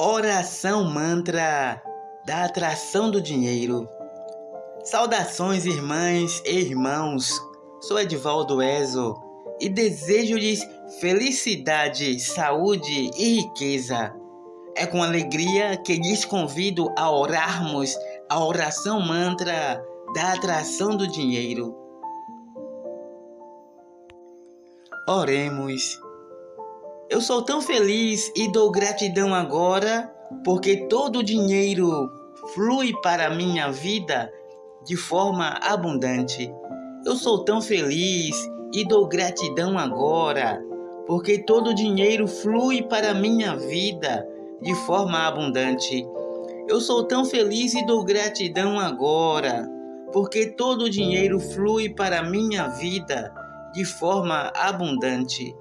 Oração mantra da atração do dinheiro. Saudações, irmãs e irmãos. Sou Edvaldo Ezo e desejo-lhes felicidade, saúde e riqueza. É com alegria que lhes convido a orarmos a oração mantra da atração do dinheiro. Oremos. Eu sou tão feliz e dou gratidão agora porque todo o dinheiro flui para a minha vida de forma abundante. Eu sou tão feliz e dou gratidão agora porque todo o dinheiro flui para minha vida de forma abundante. Eu sou tão feliz e dou gratidão agora porque todo o dinheiro flui para minha vida de forma abundante.